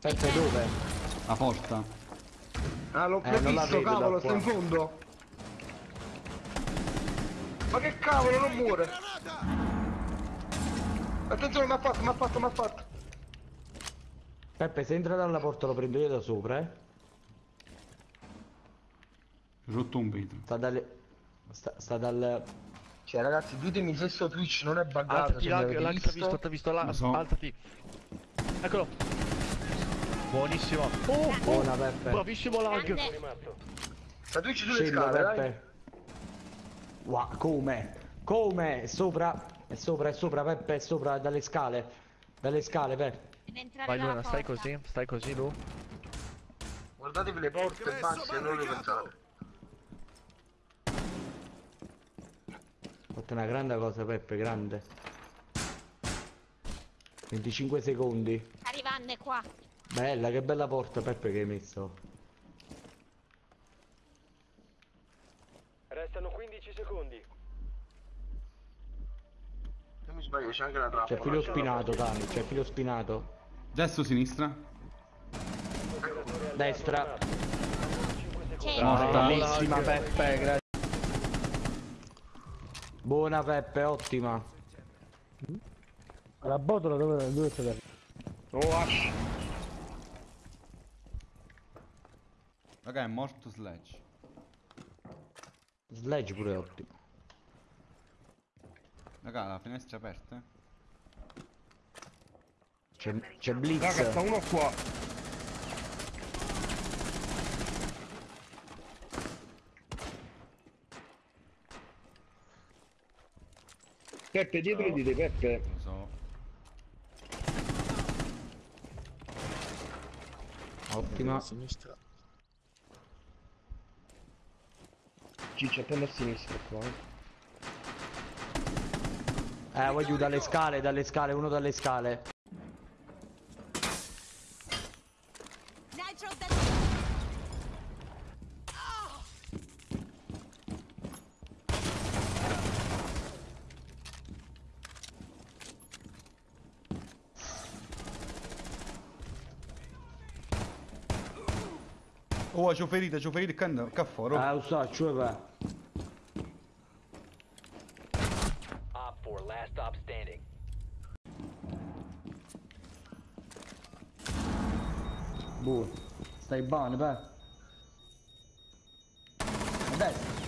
Peppe dove? La porta. Ah, l'ho Eh, visto, cavolo, sta in fondo. Ma che cavolo, non muore. Attenzione, mi ha fatto, mi ha fatto, mi ha fatto. Peppe se entra dalla porta lo prendo io da sopra, eh. Rotto un vetro. Sta dalle... Sta, sta dal... Cioè, ragazzi, ditemi se sto Twitch non è buggato. Alzati, lag, avete lag, t'ha visto, t'ha visto, là, Lo so. alzati. Eccolo. Buonissimo. Oh, oh, Buona Peppe. bravissimo lag. Twitch sulle Scendo scale, dai. Peppe. Wow, come? Come? È sopra? È sopra, è sopra Peppe, è sopra dalle scale. Dalle scale, Peppe. Vai Luna, stai così, stai così Lu. Guardatevi le porte basta, e non le pensate. Ho fatto una grande cosa Peppe, grande. 25 secondi. Arrivando qua. Bella, che bella porta Peppe che hai messo. Restano 15 secondi. Se mi sbaglio, c'è anche la trappola. C'è filo spinato, Tani, c'è filo spinato. Destro, sinistra. Destra. C'è. Morta. Bellissima Peppe, grazie. Buona Peppe, ottima. La botola dove, dove sta? Oh, Raga, è morto Sledge. Sledge pure è ottimo. Raga, la finestra è aperta. C'è, c'è Blitz. Raga, sta uno qua. Peppe, dietro di te, Peppe. Lo so. Ottima. sinistra. Ciccio, attendo a sinistra qua. eh. Eh, voglio dalle scale, dalle scale, uno dalle scale. Oh, c'ho ferita, c'ho ferita, che che foro. Eh, lo so, cioè va. 4, last stop standing. Buono. Stai bene, beh. A destra.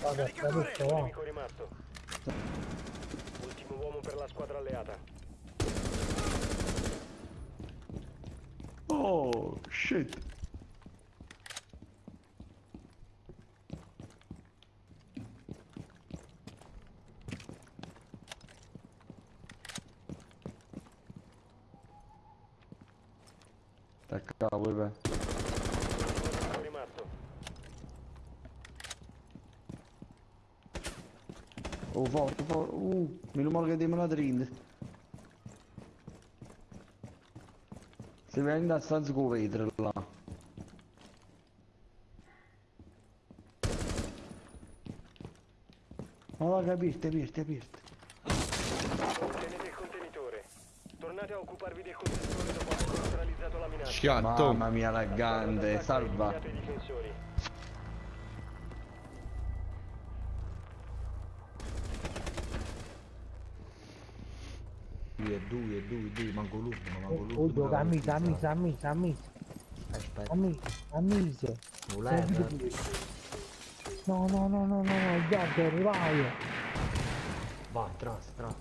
Vabbè, sta tutto, va. Ultimo uomo per la squadra alleata. Oh, shit. Cavolo, beh. Nemico rimasto. Oh, forte, forte. Uh, meno male che diamo la trend. Si vende a stanza con vetro là. Ma va capite, aperte, aperte. Ottenete il contenitore. Tornate a occuparvi del contenitore dopo la. Schiatto. Mamma mia, laggante, salva. Eliminate i difensori. Due, due, due, due, manco l'ultimo, manco l'ultimo. Oddio, camisa, camisa, camisa, camisa, Aspetta, camisa, camisa. voleva. No, no, no, no, no, no, il gatto. Vai, tras, tras.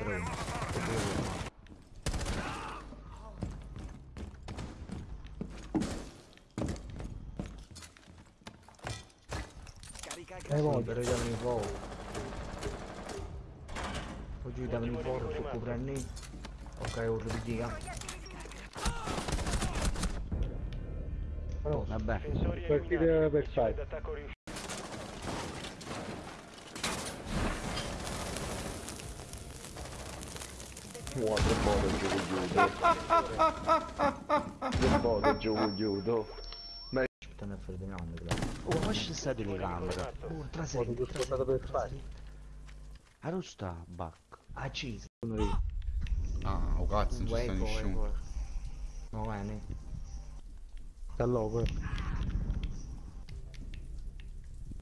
Creiamo una nuova E poi, però davano i fuoco. Oggi davano i fuoco su copranni. Ok, ora ridica. però, Vabbè. Partite per Missione fare. d'attacco riuscita. Wow, che buono giù giù. Che buono giù giù. Aspetta, ne freddo grande, Oh, ma c'è stato. Oh, tra Poi ti sei, è tornato per fare. Dove sta Buck? Acceso. Ah, oh cazzo, non ci sta nessuno. Ma bene. Sta loco.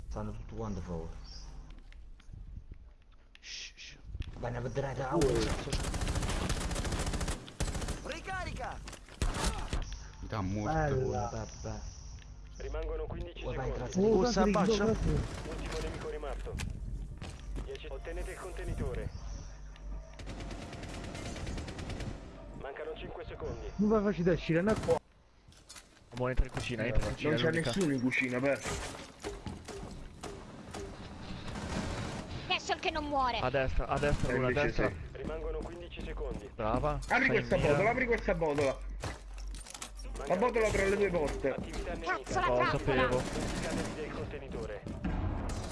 Stanno tutti quanti fuori. Shh, shh. Vai a vedere da Mi dà morto. Bella. Vabbè. Rimangono 15 Vai, vai, secondi. Oh, faccio? grazie. Ultimo nemico rimasto. 10. Ottenete il contenitore. Mancano 5 secondi. Non va facile uscire, no qua. Mo entra in cucina, entra in cucina. Non c'è nessuno in cucina, per. Adesso che non muore. A destra, a destra, Eh, una a destra. sì. Rimangono 15 secondi. Brava. Apri questa mira. botola, apri questa botola. La botola tra le due porte. Cazzo la Oh, sapevo.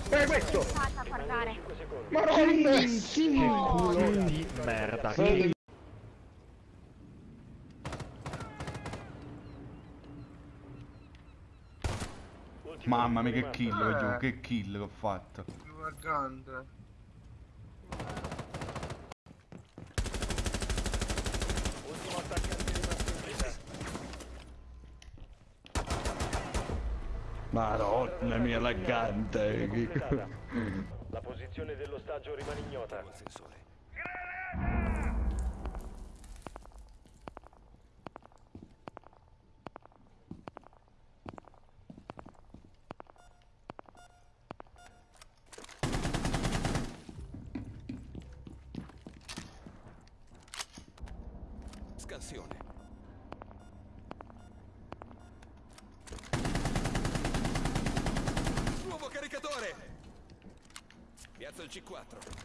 Eh, questo! Fata a guardare. 5 secondi. Maronna! Che culo di merda. Che Mamma mia che kill, giù, che kill che ho fatto. Ultimo attaccante rimasto in vita. Madonna mia laggante. La posizione dell'ostaggio rimane ignota. Scansione. C4.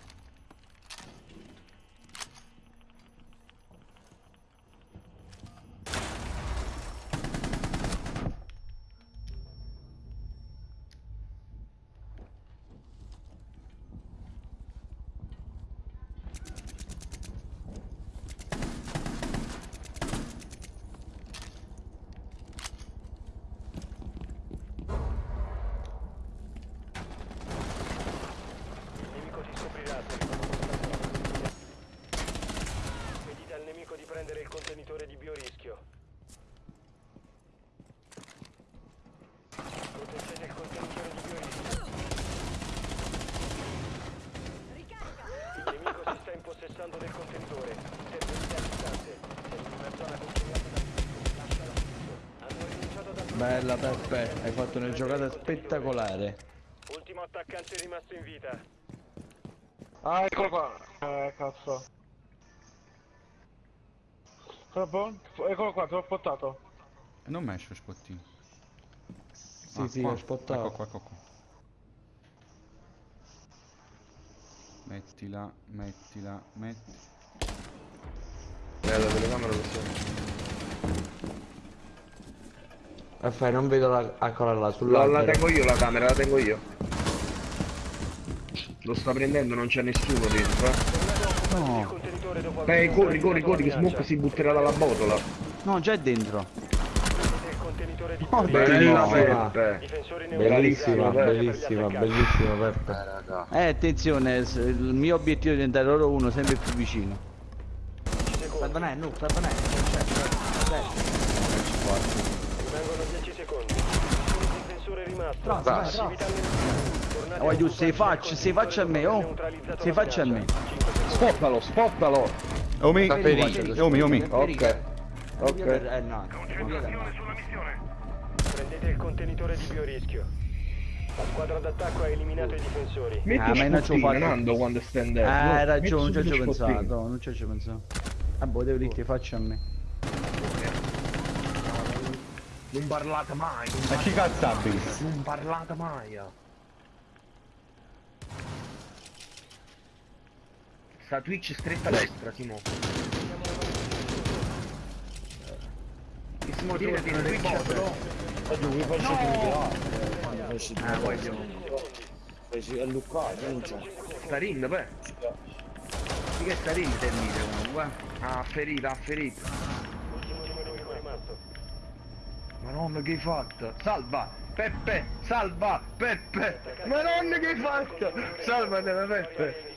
Il nemico ti scoprirà se rimangono contaminati. Impedite al nemico di prendere il contenitore di biorischio. Proteggete il contenitore di biorischio. Il nemico si sta impossessando del contenitore. Intervenite a distanze. Sei in una zona controllata da Lasciala subito. Hanno rinunciato da Bella Peppe, hai fatto una giocata spettacolare. Ultimo attaccante rimasto in vita. Ah, eccolo qua. Eh, cazzo. Troppo? Eccolo qua, te l'ho spottato. E non mi esce spottino. Sì, Ah, sì, qua. ho spottato. Ecco qua, ecco qua. Mettila, mettila, metti. Eh, la telecamera lo so. Raffaele, non vedo la... Eccola là, La, sull'albero. la tengo io la camera, la tengo io. Lo sta prendendo, non c'è nessuno dentro, eh. Il contenitore dopo aver Eh, corri, corri, corri, che Smoke si butterà dalla botola. No, già è dentro. Oh. Bella Bellissima. Peppe. Bellissima, bellissima, bellissima Peppe. raga. Eh, attenzione, il mio obiettivo è diventare loro uno sempre più vicino. Salvanè, no, salvanè, non c'è, c'è. Rimangono 10 secondi. Un difensore rimasto. Trozzo, vai, Oh, a giù, occuparvi sei faccia, sei faccia a me, oh. Sei faccia a me. Spottalo, spottalo. Omi. Omi, Omi. Ok. Ok. Eh no, Prendete il contenitore di biorischio. La squadra d'attacco ha eliminato i difensori. Metti Ah, ma non ci ho fatto- Nando quando andando. Ah, hai ragione, non ci ho pensato, non ci ho pensato. Ah, boh, devo dire che faccia a me. Non parlate mai, non, Ma chi cazzo abbi? non parlate mai. eh. Sta Twitch stretta a destra, Simo. Che Simo tira di Twitch però. Ah, voglio. Sta rind, beh. Sì che sta rind il video comunque. eh. Ah, ha ferito, ha ferito. Ultimo nemico rimasto. Madonna che hai fatto? Salva! Peppe! Salva! Peppe! Madonna che hai fatto? Salvatela Peppe!